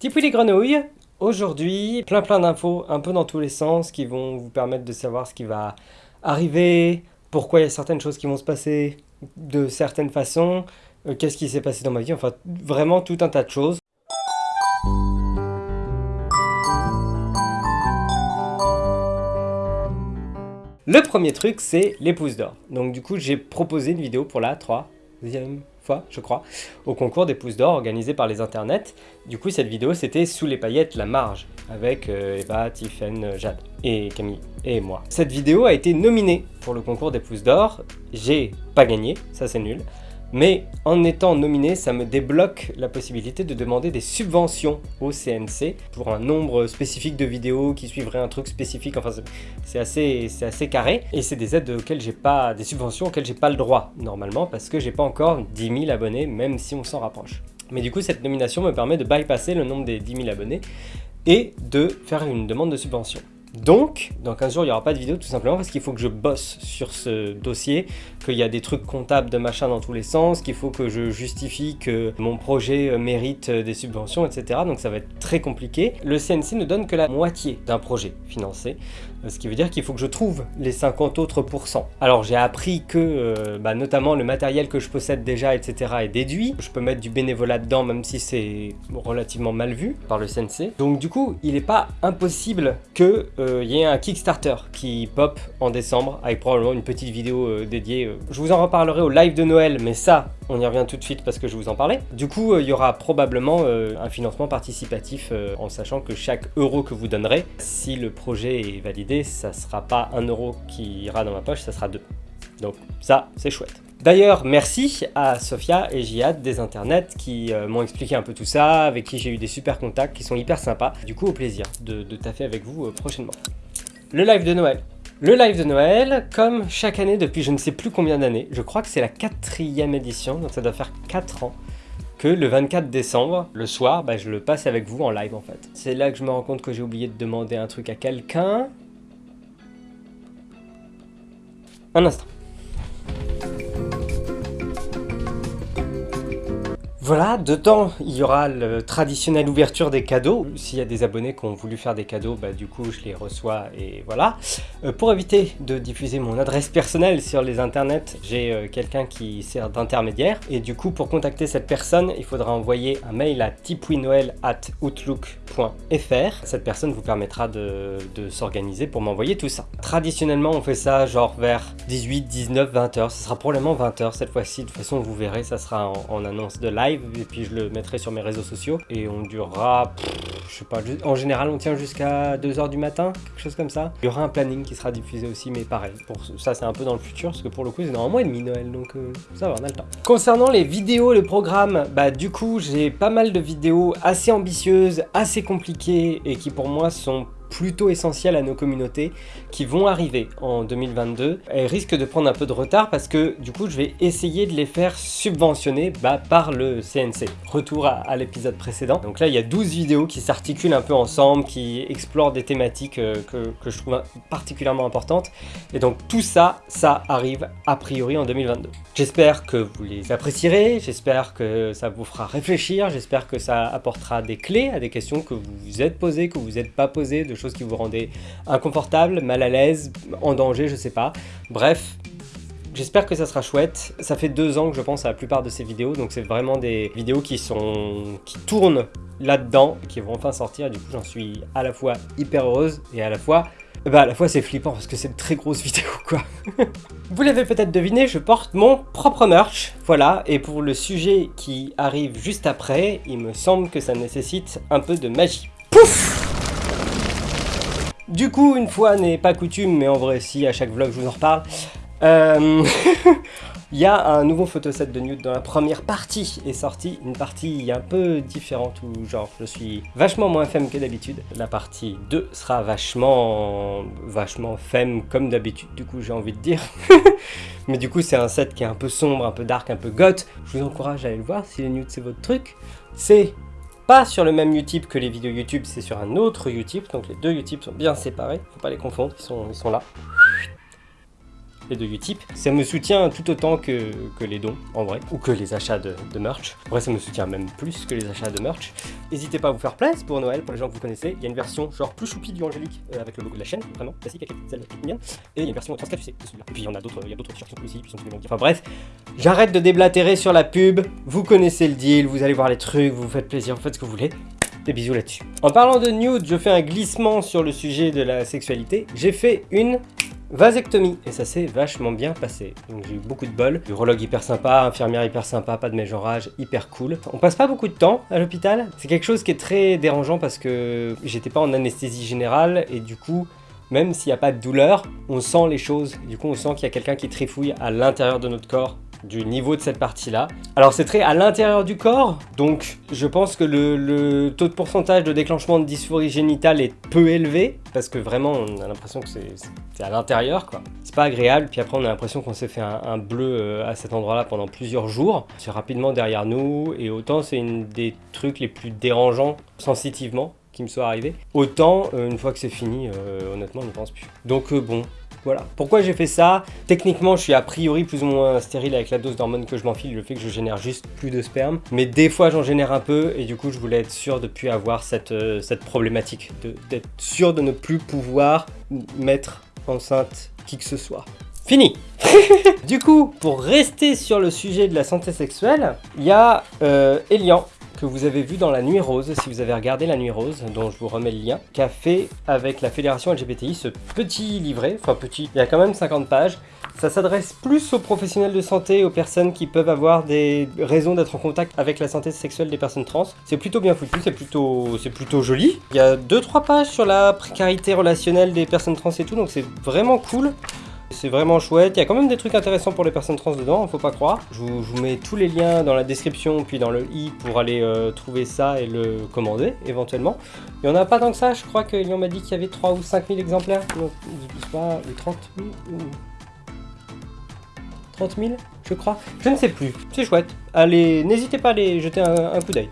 Tipouille les grenouilles Aujourd'hui, plein plein d'infos un peu dans tous les sens qui vont vous permettre de savoir ce qui va arriver, pourquoi il y a certaines choses qui vont se passer de certaines façons, euh, qu'est-ce qui s'est passé dans ma vie, enfin vraiment tout un tas de choses. Le premier truc, c'est les pouces d'or. Donc du coup, j'ai proposé une vidéo pour la troisième fois, je crois, au concours des pouces d'or organisé par les internets. Du coup, cette vidéo, c'était Sous les paillettes, la marge, avec euh, Eva, Tiffen, Jade et Camille et moi. Cette vidéo a été nominée pour le concours des pouces d'or. J'ai pas gagné, ça c'est nul. Mais en étant nominé, ça me débloque la possibilité de demander des subventions au CNC pour un nombre spécifique de vidéos qui suivraient un truc spécifique. Enfin, c'est assez, carré. Et c'est des aides auxquelles j'ai pas, des subventions auxquelles j'ai pas le droit normalement parce que j'ai pas encore 10 000 abonnés, même si on s'en rapproche. Mais du coup, cette nomination me permet de bypasser le nombre des 10 000 abonnés et de faire une demande de subvention. Donc, dans 15 jours, il n'y aura pas de vidéo tout simplement parce qu'il faut que je bosse sur ce dossier, qu'il y a des trucs comptables de machin dans tous les sens, qu'il faut que je justifie que mon projet mérite des subventions, etc. Donc ça va être très compliqué. Le CNC ne donne que la moitié d'un projet financé, ce qui veut dire qu'il faut que je trouve les 50 autres pourcents. Alors j'ai appris que, euh, bah, notamment le matériel que je possède déjà, etc. est déduit. Je peux mettre du bénévolat dedans, même si c'est relativement mal vu par le CNC. Donc du coup, il n'est pas impossible que il euh, y ait un Kickstarter qui pop en décembre avec probablement une petite vidéo euh, dédiée. Je vous en reparlerai au live de Noël, mais ça, on y revient tout de suite parce que je vous en parlais. Du coup, il y aura probablement un financement participatif en sachant que chaque euro que vous donnerez, si le projet est validé, ça sera pas un euro qui ira dans ma poche, ça sera deux. Donc ça, c'est chouette. D'ailleurs, merci à Sophia et Jihad des internets qui euh, m'ont expliqué un peu tout ça, avec qui j'ai eu des super contacts qui sont hyper sympas. Du coup, au plaisir de, de taffer avec vous euh, prochainement. Le live de Noël. Le live de Noël, comme chaque année depuis je ne sais plus combien d'années, je crois que c'est la quatrième édition, donc ça doit faire 4 ans, que le 24 décembre, le soir, bah, je le passe avec vous en live en fait. C'est là que je me rends compte que j'ai oublié de demander un truc à quelqu'un. Un instant. Voilà, dedans, il y aura le traditionnel ouverture des cadeaux. S'il y a des abonnés qui ont voulu faire des cadeaux, bah, du coup, je les reçois et voilà. Euh, pour éviter de diffuser mon adresse personnelle sur les internets, j'ai euh, quelqu'un qui sert d'intermédiaire. Et du coup, pour contacter cette personne, il faudra envoyer un mail à tipwinoel.outlook.fr. Cette personne vous permettra de, s'organiser pour m'envoyer tout ça. Traditionnellement, on fait ça genre vers 18, 19, 20 heures. Ce sera probablement 20 heures cette fois-ci. De toute façon, vous verrez, ça sera en annonce de live et puis je le mettrai sur mes réseaux sociaux et on durera, je sais pas, en général on tient jusqu'à 2h du matin, quelque chose comme ça. Il y aura un planning qui sera diffusé aussi mais pareil, pour ça c'est un peu dans le futur parce que pour le coup c'est dans un mois et demi Noël donc euh, ça va on a le temps. Concernant les vidéos, le programme, bah du coup j'ai pas mal de vidéos assez ambitieuses, assez compliquées et qui pour moi sont plutôt essentielles à nos communautés qui vont arriver en 2022. Elles risquent de prendre un peu de retard parce que du coup je vais essayer de les faire subventionner bah, par le CNC. Retour à, l'épisode précédent. Donc là il y a 12 vidéos qui s'articulent un peu ensemble, qui explorent des thématiques euh, que, que je trouve particulièrement importantes. Et donc tout ça, ça arrive a priori en 2022. J'espère que vous les apprécierez, j'espère que ça vous fera réfléchir, j'espère que ça apportera des clés à des questions que vous vous êtes posées, que vous vous êtes pas posées, de choses qui vous rendaient inconfortable, mal à l'aise, en danger, je sais pas. Bref, J'espère que ça sera chouette. Ça fait deux ans que je pense à la plupart de ces vidéos, donc c'est vraiment des vidéos qui sont qui tournent là-dedans, qui vont enfin sortir. Du coup, j'en suis à la fois hyper heureuse et à la fois, bah à la fois c'est flippant parce que c'est de très grosses vidéos quoi. Vous l'avez peut-être deviné, je porte mon propre merch. Voilà, et pour le sujet qui arrive juste après, il me semble que ça nécessite un peu de magie. Pouf du coup, une fois n'est pas coutume, mais en vrai si, à chaque vlog je vous en reparle, euh, il y a un nouveau photoset de nude dans la première partie est sortie, une partie un peu différente où genre je suis vachement moins femme que d'habitude. La partie 2 sera vachement, vachement femme comme d'habitude du coup j'ai envie de dire. Mais du coup c'est un set qui est un peu sombre, un peu dark, un peu goth. Je vous encourage à aller le voir si les nudes c'est votre truc. C'est pas sur le même Utip que les vidéos YouTube, c'est sur un autre Utip, donc les deux Utip sont bien séparés, faut pas les confondre, ils ils sont là. Deux Utip. Ça me soutient tout autant que, que les dons, en vrai, ou que les achats de, de merch. En vrai, ça me soutient même plus que les achats de merch. N'hésitez pas à vous faire place pour Noël, pour les gens que vous connaissez. Il y a une version genre plus choupi du Angélique, euh, avec le logo de la chaîne, vraiment classique, avec celle bien. Et il y a une version 34 UC de celui-là. Et puis il y en a d'autres, il y a d'autres qui sont aussi, puis sont. Enfin bref, j'arrête de déblatérer sur la pub. Vous connaissez le deal, vous allez voir les trucs, vous vous faites plaisir, vous faites ce que vous voulez. Des bisous là-dessus. En parlant de nude, je fais un glissement sur le sujet de la sexualité. J'ai fait une vasectomie et ça s'est vachement bien passé. J'ai eu beaucoup de bol. Urologue hyper sympa, infirmière hyper sympa, pas de mégenrage, hyper cool. On passe pas beaucoup de temps à l'hôpital. C'est quelque chose qui est très dérangeant parce que j'étais pas en anesthésie générale et du coup même s'il n'y a pas de douleur, on sent les choses. Du coup, on sent qu'il y a quelqu'un qui trifouille à l'intérieur de notre corps du niveau de cette partie-là. Alors c'est très à l'intérieur du corps, donc je pense que le, taux de pourcentage de déclenchement de dysphorie génitale est peu élevé, parce que vraiment on a l'impression que c'est à l'intérieur quoi. C'est pas agréable, puis après on a l'impression qu'on s'est fait un, bleu euh, à cet endroit-là pendant plusieurs jours. C'est rapidement derrière nous, et autant c'est une des trucs les plus dérangeants sensitivement qui me soit arrivé. Autant, euh, une fois que c'est fini, euh, honnêtement, on ne pense plus. Donc bon, voilà. Pourquoi j'ai fait ça? Techniquement, je suis a priori plus ou moins stérile avec la dose d'hormones que je m'enfile, le fait que je génère juste plus de sperme. Mais des fois, j'en génère un peu et du coup, je voulais être sûr de ne plus avoir cette, euh, problématique, d'être sûr de ne plus pouvoir mettre enceinte qui que ce soit. Fini Du coup, pour rester sur le sujet de la santé sexuelle, il y a euh, Elian que vous avez vu dans La Nuit Rose, si vous avez regardé La Nuit Rose, dont je vous remets le lien, qu'a fait avec la Fédération LGBTI ce petit livret, enfin petit, il y a quand même 50 pages. Ça s'adresse plus aux professionnels de santé, aux personnes qui peuvent avoir des raisons d'être en contact avec la santé sexuelle des personnes trans. C'est plutôt bien foutu, c'est plutôt, plutôt joli. Il y a 2-3 pages sur la précarité relationnelle des personnes trans et tout, donc c'est vraiment cool. C'est vraiment chouette, il y a quand même des trucs intéressants pour les personnes trans dedans, faut pas croire. Je vous, mets tous les liens dans la description puis dans le i pour aller euh, trouver ça et le commander éventuellement. Il y en a pas tant que ça, je crois que m'a dit qu'il y avait 3 ou 5 000 exemplaires, donc je sais pas, 30 000 ou... 30 000 je crois, je ne sais plus, c'est chouette. Allez, n'hésitez pas à aller jeter un coup d'œil.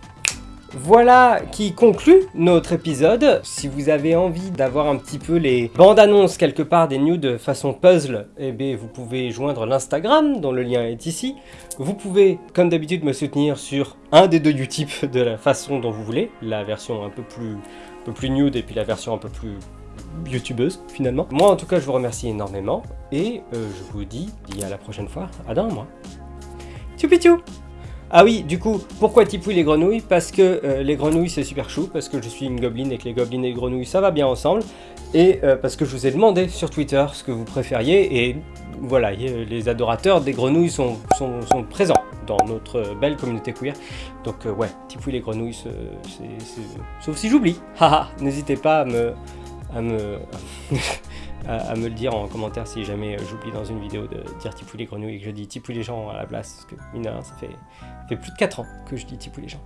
Voilà qui conclut notre épisode. Si vous avez envie d'avoir un petit peu les bandes annonces quelque part des news de façon puzzle, eh bien vous pouvez joindre l'Instagram dont le lien est ici. Vous pouvez, comme d'habitude, me soutenir sur un des deux Utip de la façon dont vous voulez, la version un peu plus, nude et puis la version un peu plus youtubeuse finalement. Moi en tout cas je vous remercie énormément et euh, je vous dis, à la prochaine fois, à dans un mois. Tchoupichou ah oui, du coup, pourquoi Tipouille les grenouilles? Parce que euh, les grenouilles c'est super chou, parce que je suis une gobeline et que les gobelines et les grenouilles ça va bien ensemble, et euh, parce que je vous ai demandé sur Twitter ce que vous préfériez, et voilà, les adorateurs des grenouilles sont, présents dans notre belle communauté queer. Donc euh, ouais, Tipouille les grenouilles, c'est... sauf si j'oublie. Haha, n'hésitez pas à me... À me à, me le dire en commentaire si jamais j'oublie dans une vidéo de dire Tipou les grenouilles et que je dis Tipou les gens à la place, parce que mine ça fait, fait plus de 4 ans que je dis Tipou les gens.